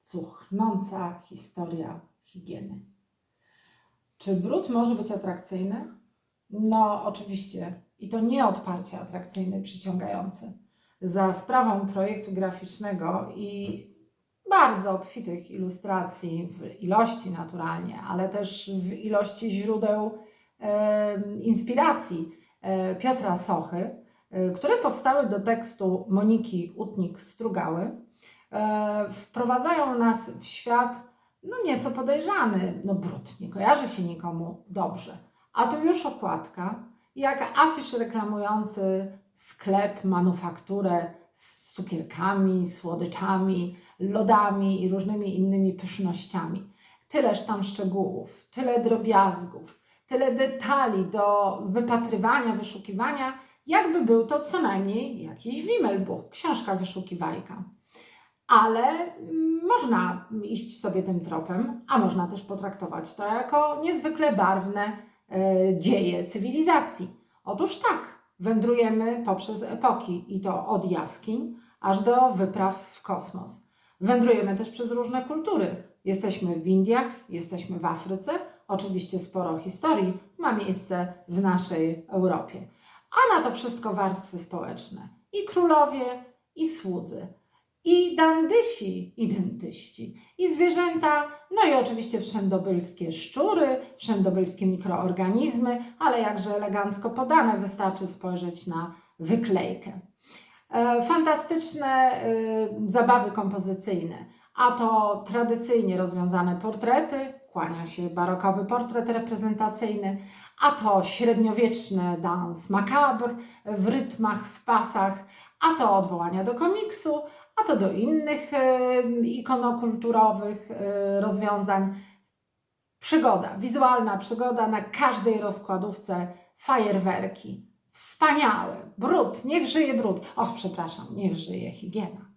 cuchnąca historia higieny. Czy brud może być atrakcyjny? No, oczywiście. I to nie odparcie atrakcyjny, przyciągający. Za sprawą projektu graficznego i bardzo obfitych ilustracji w ilości naturalnie, ale też w ilości źródeł e, inspiracji e, Piotra Sochy, e, które powstały do tekstu Moniki Utnik-Strugały, wprowadzają nas w świat no nieco podejrzany. No brud nie kojarzy się nikomu dobrze. A tu już okładka, jak afisz reklamujący sklep, manufakturę z cukierkami, słodyczami, lodami i różnymi innymi pysznościami. Tyleż tam szczegółów, tyle drobiazgów, tyle detali do wypatrywania, wyszukiwania, jakby był to co najmniej jakiś Wimmelbuch, książka wyszukiwajka. Ale mm, można iść sobie tym tropem, a można też potraktować to jako niezwykle barwne e, dzieje cywilizacji. Otóż tak, wędrujemy poprzez epoki i to od jaskiń aż do wypraw w kosmos. Wędrujemy też przez różne kultury. Jesteśmy w Indiach, jesteśmy w Afryce, oczywiście sporo historii ma miejsce w naszej Europie. A na to wszystko warstwy społeczne. I królowie, i słudzy, i dandysi, i dentyści, i zwierzęta, no i oczywiście wszędobylskie szczury, wszędobylskie mikroorganizmy, ale jakże elegancko podane, wystarczy spojrzeć na wyklejkę. E, Fantastyczne e, zabawy kompozycyjne, a to tradycyjnie rozwiązane portrety, kłania się barokowy portret reprezentacyjny, a to średniowieczny dans macabre w rytmach, w pasach, a to odwołania do komiksu, a to do innych e, ikonokulturowych e, rozwiązań. Przygoda, wizualna przygoda na każdej rozkładówce, fajerwerki. Wspaniałe. Brud, niech żyje brud. Och, przepraszam, niech żyje higiena.